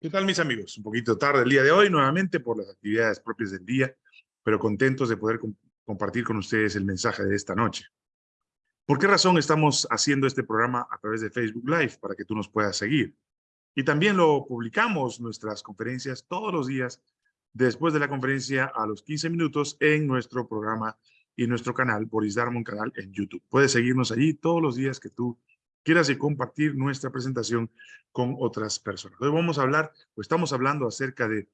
¿Qué tal mis amigos? Un poquito tarde el día de hoy, nuevamente por las actividades propias del día, pero contentos de poder compartir con ustedes el mensaje de esta noche. ¿Por qué razón estamos haciendo este programa a través de Facebook Live? Para que tú nos puedas seguir. Y también lo publicamos, nuestras conferencias, todos los días, después de la conferencia a los 15 minutos en nuestro programa y nuestro canal, Boris Darmon Canal en YouTube. Puedes seguirnos allí todos los días que tú quieras y compartir nuestra presentación con otras personas. Hoy vamos a hablar, o estamos hablando acerca de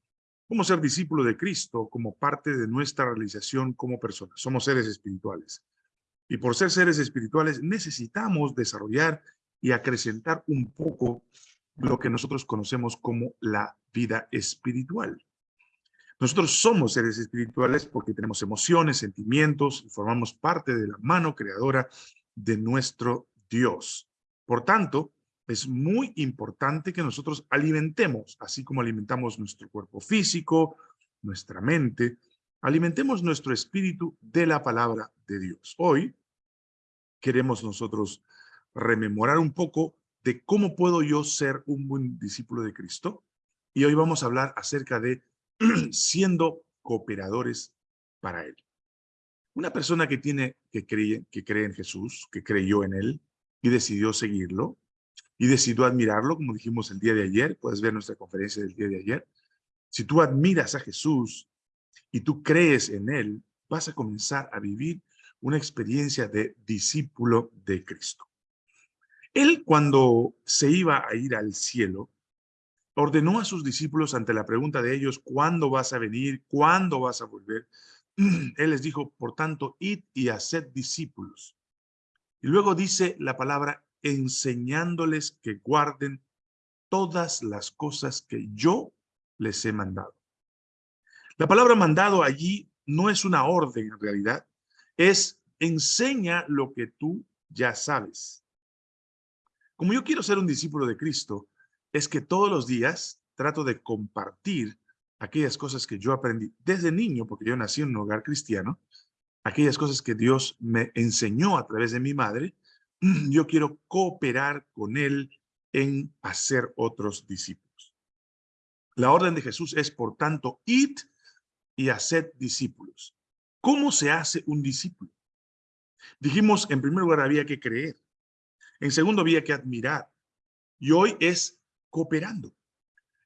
cómo ser discípulo de Cristo como parte de nuestra realización como personas. Somos seres espirituales. Y por ser seres espirituales necesitamos desarrollar y acrecentar un poco lo que nosotros conocemos como la vida espiritual. Nosotros somos seres espirituales porque tenemos emociones, sentimientos y formamos parte de la mano creadora de nuestro Dios. Por tanto, es muy importante que nosotros alimentemos, así como alimentamos nuestro cuerpo físico, nuestra mente, alimentemos nuestro espíritu de la palabra de Dios. Hoy queremos nosotros rememorar un poco de cómo puedo yo ser un buen discípulo de Cristo. Y hoy vamos a hablar acerca de siendo cooperadores para Él. Una persona que tiene, que cree, que cree en Jesús, que creyó en Él, y decidió seguirlo y decidió admirarlo, como dijimos el día de ayer, puedes ver nuestra conferencia del día de ayer. Si tú admiras a Jesús y tú crees en Él, vas a comenzar a vivir una experiencia de discípulo de Cristo. Él cuando se iba a ir al cielo, ordenó a sus discípulos ante la pregunta de ellos, ¿cuándo vas a venir? ¿Cuándo vas a volver? Él les dijo, por tanto, id y haced discípulos y luego dice la palabra, enseñándoles que guarden todas las cosas que yo les he mandado. La palabra mandado allí no es una orden en realidad, es enseña lo que tú ya sabes. Como yo quiero ser un discípulo de Cristo, es que todos los días trato de compartir aquellas cosas que yo aprendí desde niño, porque yo nací en un hogar cristiano, aquellas cosas que Dios me enseñó a través de mi madre, yo quiero cooperar con Él en hacer otros discípulos. La orden de Jesús es, por tanto, id y haced discípulos. ¿Cómo se hace un discípulo? Dijimos, en primer lugar, había que creer. En segundo, había que admirar. Y hoy es cooperando,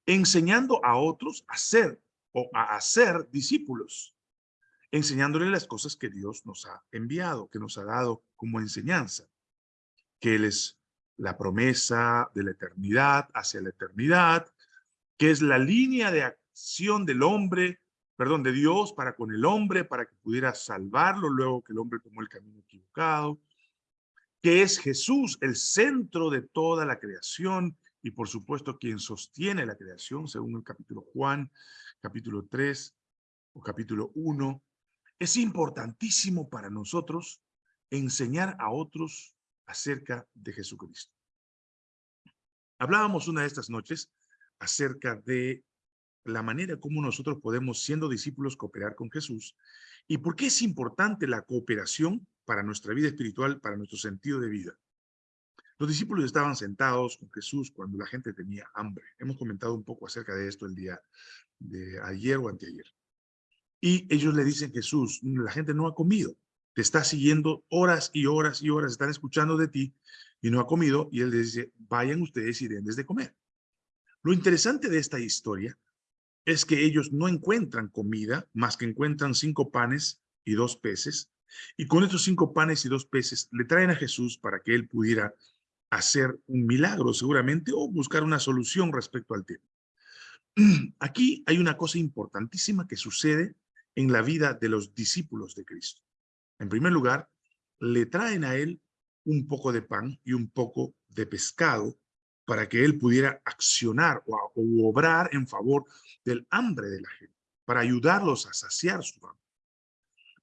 enseñando a otros a ser o a hacer discípulos enseñándole las cosas que Dios nos ha enviado, que nos ha dado como enseñanza, que Él es la promesa de la eternidad hacia la eternidad, que es la línea de acción del hombre, perdón, de Dios para con el hombre, para que pudiera salvarlo luego que el hombre tomó el camino equivocado, que es Jesús el centro de toda la creación y por supuesto quien sostiene la creación, según el capítulo Juan, capítulo 3 o capítulo 1, es importantísimo para nosotros enseñar a otros acerca de Jesucristo. Hablábamos una de estas noches acerca de la manera como nosotros podemos, siendo discípulos, cooperar con Jesús y por qué es importante la cooperación para nuestra vida espiritual, para nuestro sentido de vida. Los discípulos estaban sentados con Jesús cuando la gente tenía hambre. Hemos comentado un poco acerca de esto el día de ayer o anteayer. Y ellos le dicen, Jesús, la gente no ha comido, te está siguiendo horas y horas y horas, están escuchando de ti y no ha comido. Y él les dice, vayan ustedes y den de comer. Lo interesante de esta historia es que ellos no encuentran comida, más que encuentran cinco panes y dos peces. Y con estos cinco panes y dos peces le traen a Jesús para que él pudiera hacer un milagro seguramente o buscar una solución respecto al tema. Aquí hay una cosa importantísima que sucede en la vida de los discípulos de Cristo. En primer lugar, le traen a él un poco de pan y un poco de pescado para que él pudiera accionar o, obrar en favor del hambre de la gente, para ayudarlos a saciar su hambre.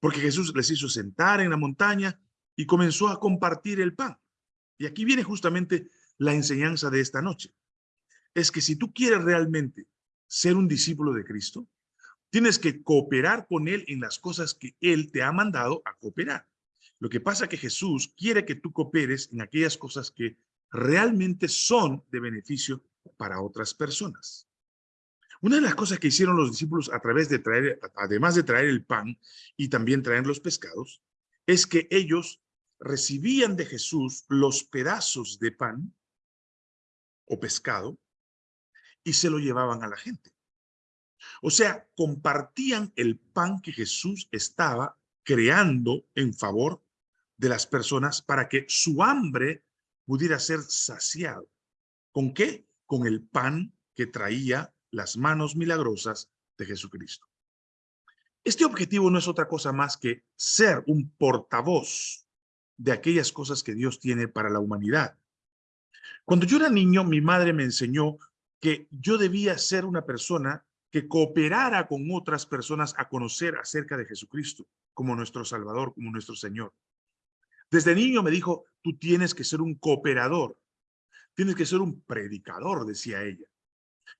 Porque Jesús les hizo sentar en la montaña y comenzó a compartir el pan. Y aquí viene justamente la enseñanza de esta noche. Es que si tú quieres realmente ser un discípulo de Cristo, Tienes que cooperar con Él en las cosas que Él te ha mandado a cooperar. Lo que pasa es que Jesús quiere que tú cooperes en aquellas cosas que realmente son de beneficio para otras personas. Una de las cosas que hicieron los discípulos a través de traer, además de traer el pan y también traer los pescados, es que ellos recibían de Jesús los pedazos de pan o pescado y se lo llevaban a la gente. O sea, compartían el pan que Jesús estaba creando en favor de las personas para que su hambre pudiera ser saciado. ¿Con qué? Con el pan que traía las manos milagrosas de Jesucristo. Este objetivo no es otra cosa más que ser un portavoz de aquellas cosas que Dios tiene para la humanidad. Cuando yo era niño, mi madre me enseñó que yo debía ser una persona que cooperara con otras personas a conocer acerca de Jesucristo como nuestro Salvador, como nuestro Señor. Desde niño me dijo, tú tienes que ser un cooperador, tienes que ser un predicador, decía ella.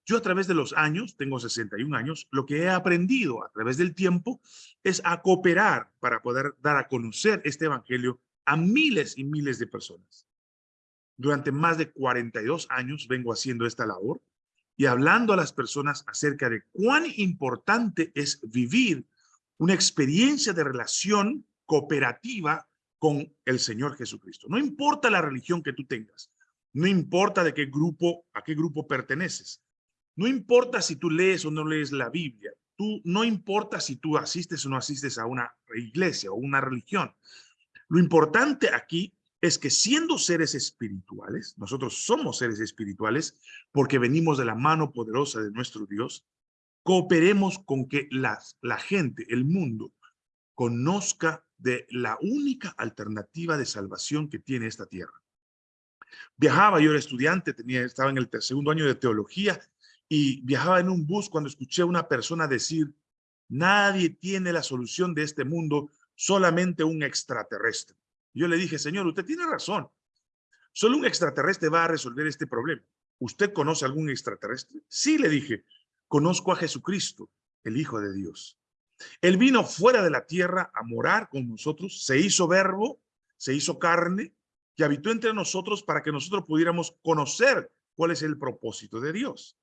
Yo a través de los años, tengo 61 años, lo que he aprendido a través del tiempo es a cooperar para poder dar a conocer este evangelio a miles y miles de personas. Durante más de 42 años vengo haciendo esta labor y hablando a las personas acerca de cuán importante es vivir una experiencia de relación cooperativa con el Señor Jesucristo. No importa la religión que tú tengas, no importa de qué grupo, a qué grupo perteneces, no importa si tú lees o no lees la Biblia, tú, no importa si tú asistes o no asistes a una iglesia o una religión. Lo importante aquí es que siendo seres espirituales, nosotros somos seres espirituales porque venimos de la mano poderosa de nuestro Dios, cooperemos con que las, la gente, el mundo, conozca de la única alternativa de salvación que tiene esta tierra. Viajaba, yo era estudiante, tenía, estaba en el segundo año de teología y viajaba en un bus cuando escuché a una persona decir, nadie tiene la solución de este mundo, solamente un extraterrestre. Yo le dije, señor, usted tiene razón. Solo un extraterrestre va a resolver este problema. ¿Usted conoce algún extraterrestre? Sí, le dije, conozco a Jesucristo, el Hijo de Dios. Él vino fuera de la tierra a morar con nosotros, se hizo verbo, se hizo carne y habitó entre nosotros para que nosotros pudiéramos conocer cuál es el propósito de Dios.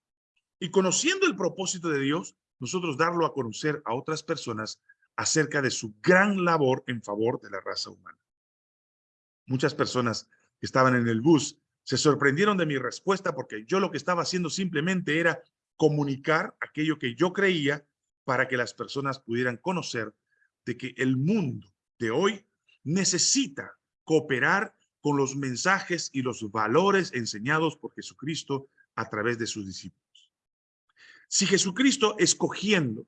Y conociendo el propósito de Dios, nosotros darlo a conocer a otras personas acerca de su gran labor en favor de la raza humana. Muchas personas que estaban en el bus se sorprendieron de mi respuesta porque yo lo que estaba haciendo simplemente era comunicar aquello que yo creía para que las personas pudieran conocer de que el mundo de hoy necesita cooperar con los mensajes y los valores enseñados por Jesucristo a través de sus discípulos. Si Jesucristo escogiendo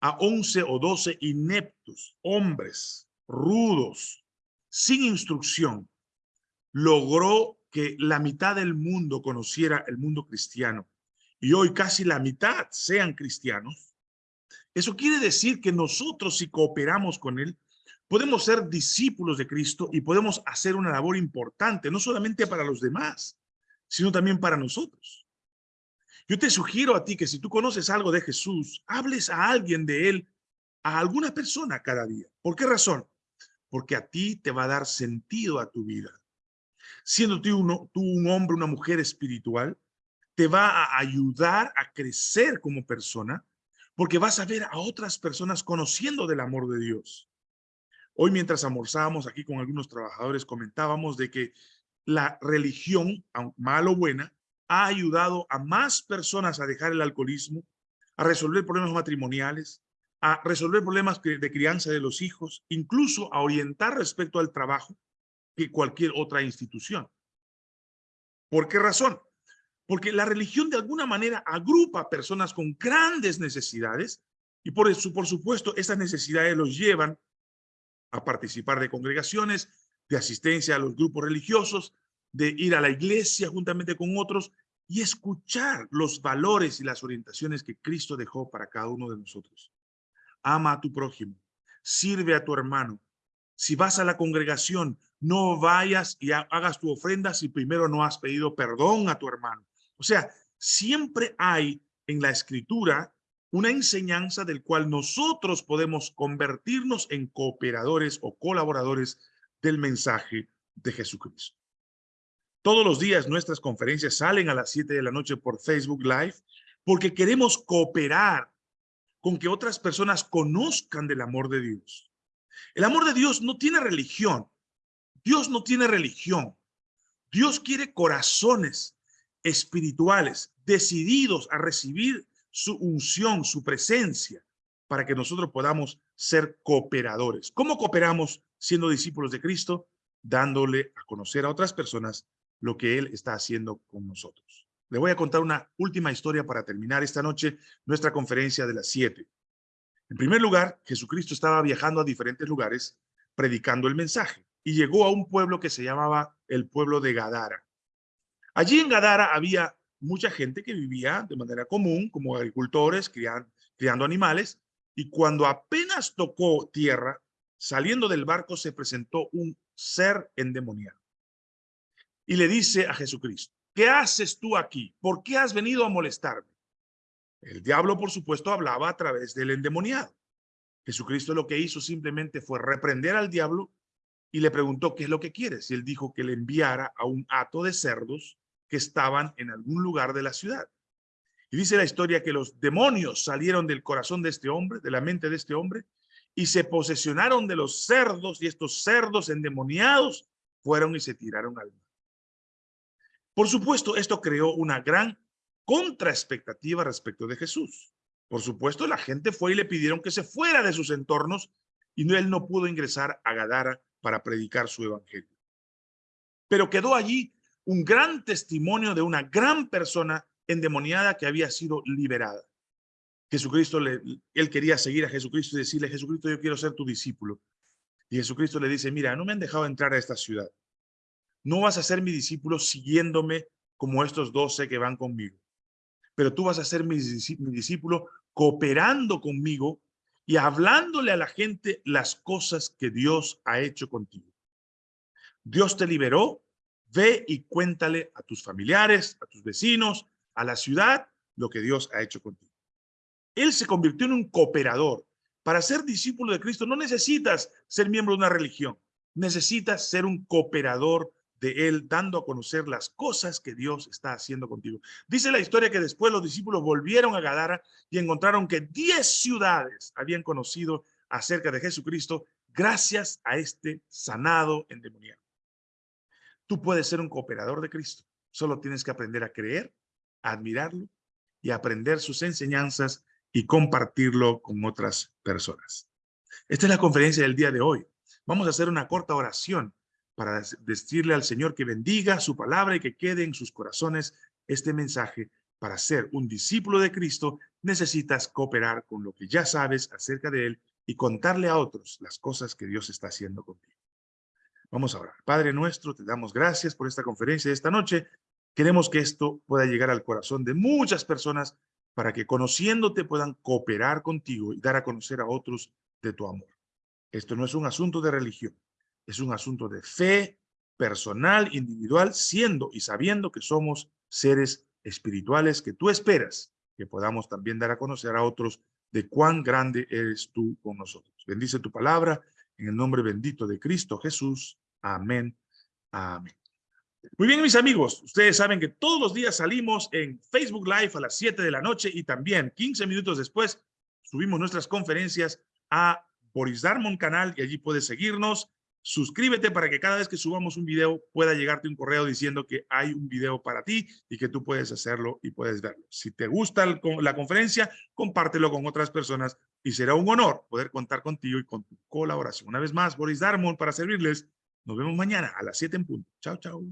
a once o doce ineptos, hombres, rudos, sin instrucción, logró que la mitad del mundo conociera el mundo cristiano y hoy casi la mitad sean cristianos, eso quiere decir que nosotros si cooperamos con él, podemos ser discípulos de Cristo y podemos hacer una labor importante, no solamente para los demás, sino también para nosotros. Yo te sugiero a ti que si tú conoces algo de Jesús, hables a alguien de él, a alguna persona cada día. ¿Por qué razón? Porque a ti te va a dar sentido a tu vida. Siendo tú, un hombre, una mujer espiritual, te va a ayudar a crecer como persona, porque vas a ver a otras personas conociendo del amor de Dios. Hoy mientras almorzábamos aquí con algunos trabajadores, comentábamos de que la religión, mal o buena, ha ayudado a más personas a dejar el alcoholismo, a resolver problemas matrimoniales, a resolver problemas de crianza de los hijos, incluso a orientar respecto al trabajo que cualquier otra institución. ¿Por qué razón? Porque la religión de alguna manera agrupa personas con grandes necesidades y por, eso, por supuesto esas necesidades los llevan a participar de congregaciones, de asistencia a los grupos religiosos, de ir a la iglesia juntamente con otros y escuchar los valores y las orientaciones que Cristo dejó para cada uno de nosotros. Ama a tu prójimo, sirve a tu hermano. Si vas a la congregación, no vayas y hagas tu ofrenda si primero no has pedido perdón a tu hermano. O sea, siempre hay en la escritura una enseñanza del cual nosotros podemos convertirnos en cooperadores o colaboradores del mensaje de Jesucristo. Todos los días nuestras conferencias salen a las 7 de la noche por Facebook Live. porque queremos cooperar con que otras personas conozcan del amor de Dios. El amor de Dios no tiene religión. Dios no tiene religión. Dios quiere corazones espirituales decididos a recibir su unción, su presencia, para que nosotros podamos ser cooperadores. ¿Cómo cooperamos siendo discípulos de Cristo? Dándole a conocer a otras personas lo que Él está haciendo con nosotros. Le voy a contar una última historia para terminar esta noche nuestra conferencia de las siete. En primer lugar, Jesucristo estaba viajando a diferentes lugares predicando el mensaje y llegó a un pueblo que se llamaba el pueblo de Gadara. Allí en Gadara había mucha gente que vivía de manera común como agricultores, criando, criando animales, y cuando apenas tocó tierra, saliendo del barco se presentó un ser endemoniado. Y le dice a Jesucristo, ¿qué haces tú aquí? ¿Por qué has venido a molestarme? El diablo, por supuesto, hablaba a través del endemoniado. Jesucristo lo que hizo simplemente fue reprender al diablo y le preguntó, ¿qué es lo que quieres? Y él dijo que le enviara a un hato de cerdos que estaban en algún lugar de la ciudad. Y dice la historia que los demonios salieron del corazón de este hombre, de la mente de este hombre, y se posesionaron de los cerdos, y estos cerdos endemoniados fueron y se tiraron al. Por supuesto, esto creó una gran contraexpectativa respecto de Jesús. Por supuesto, la gente fue y le pidieron que se fuera de sus entornos y él no pudo ingresar a Gadara para predicar su evangelio. Pero quedó allí un gran testimonio de una gran persona endemoniada que había sido liberada. Jesucristo, le, él quería seguir a Jesucristo y decirle, Jesucristo, yo quiero ser tu discípulo. Y Jesucristo le dice, mira, no me han dejado entrar a esta ciudad. No vas a ser mi discípulo siguiéndome como estos doce que van conmigo. Pero tú vas a ser mi, discípulo cooperando conmigo y hablándole a la gente las cosas que Dios ha hecho contigo. Dios te liberó, ve y cuéntale a tus familiares, a tus vecinos, a la ciudad lo que Dios ha hecho contigo. Él se convirtió en un cooperador. Para ser discípulo de Cristo no necesitas ser miembro de una religión. Necesitas ser un cooperador de Él, dando a conocer las cosas que Dios está haciendo contigo. Dice la historia que después los discípulos volvieron a Gadara y encontraron que diez ciudades habían conocido acerca de Jesucristo gracias a este sanado endemoniado. Tú puedes ser un cooperador de Cristo. Solo tienes que aprender a creer admirarlo y aprender sus enseñanzas y compartirlo con otras personas. Esta es la conferencia del día de hoy. Vamos a hacer una corta oración para decirle al Señor que bendiga su palabra y que quede en sus corazones este mensaje. Para ser un discípulo de Cristo necesitas cooperar con lo que ya sabes acerca de Él y contarle a otros las cosas que Dios está haciendo contigo. Vamos a orar. Padre nuestro, te damos gracias por esta conferencia de esta noche Queremos que esto pueda llegar al corazón de muchas personas para que conociéndote puedan cooperar contigo y dar a conocer a otros de tu amor. Esto no es un asunto de religión, es un asunto de fe personal, individual, siendo y sabiendo que somos seres espirituales que tú esperas que podamos también dar a conocer a otros de cuán grande eres tú con nosotros. Bendice tu palabra en el nombre bendito de Cristo Jesús. Amén. Amén. Muy bien, mis amigos, ustedes saben que todos los días salimos en Facebook Live a las 7 de la noche y también 15 minutos después subimos nuestras conferencias a Boris Darmon canal y allí puedes seguirnos. Suscríbete para que cada vez que subamos un video pueda llegarte un correo diciendo que hay un video para ti y que tú puedes hacerlo y puedes verlo. Si te gusta la conferencia, compártelo con otras personas y será un honor poder contar contigo y con tu colaboración. Una vez más, Boris Darmon para servirles. Nos vemos mañana a las 7 en punto. Chao, chao.